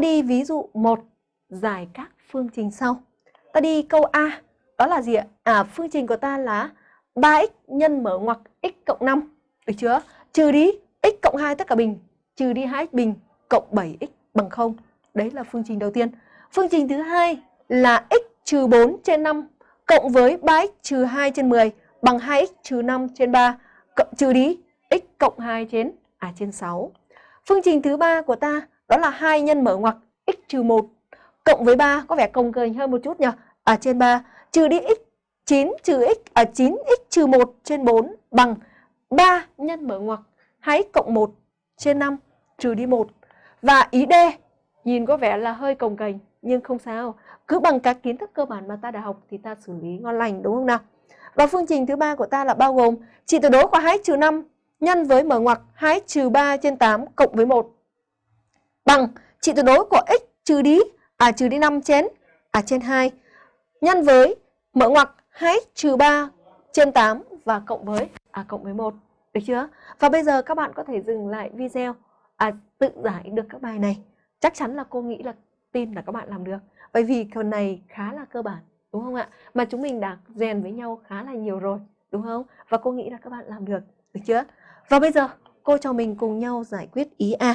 ta đi ví dụ 1, giải các phương trình sau. Ta đi câu A, đó là gì ạ? À, phương trình của ta là 3x nhân mở ngoặc x cộng 5, được chưa? Trừ đi x cộng 2 tất cả bình, trừ đi 2x bình cộng 7x bằng 0. Đấy là phương trình đầu tiên. Phương trình thứ hai là x trừ 4 trên 5 cộng với 3x trừ 2 trên 10 bằng 2x trừ 5 trên 3 cộng trừ đi x cộng 2 trên à trên 6. Phương trình thứ ba của ta đó là 2 nhân mở ngoặc x trừ 1 cộng với 3 có vẻ cồng kềnh hơn một chút nhỉ? À trên 3 trừ đi x 9 trừ x à 9x trừ 1 trên 4 bằng 3 nhân mở ngoặc 2x cộng 1 trên 5 trừ đi 1. Và ý D, nhìn có vẻ là hơi cồng kềnh, nhưng không sao. Cứ bằng các kiến thức cơ bản mà ta đã học thì ta xử lý ngon lành, đúng không nào? Và phương trình thứ ba của ta là bao gồm trị tuyệt đối của 2x trừ 5 nhân với mở ngoặc 2x trừ 3 trên 8 cộng với 1 bằng trị tuyệt đối của x trừ đi à trừ đi 5 trên à trên 2 nhân với mở ngoặc 2x trừ 3 trên 8 và cộng với à cộng với 1. Được chưa? Và bây giờ các bạn có thể dừng lại video à tự giải được các bài này. Chắc chắn là cô nghĩ là tin là các bạn làm được. Bởi vì phần này khá là cơ bản, đúng không ạ? Mà chúng mình đã rèn với nhau khá là nhiều rồi, đúng không? Và cô nghĩ là các bạn làm được, được chưa? Và bây giờ cô cho mình cùng nhau giải quyết ý A.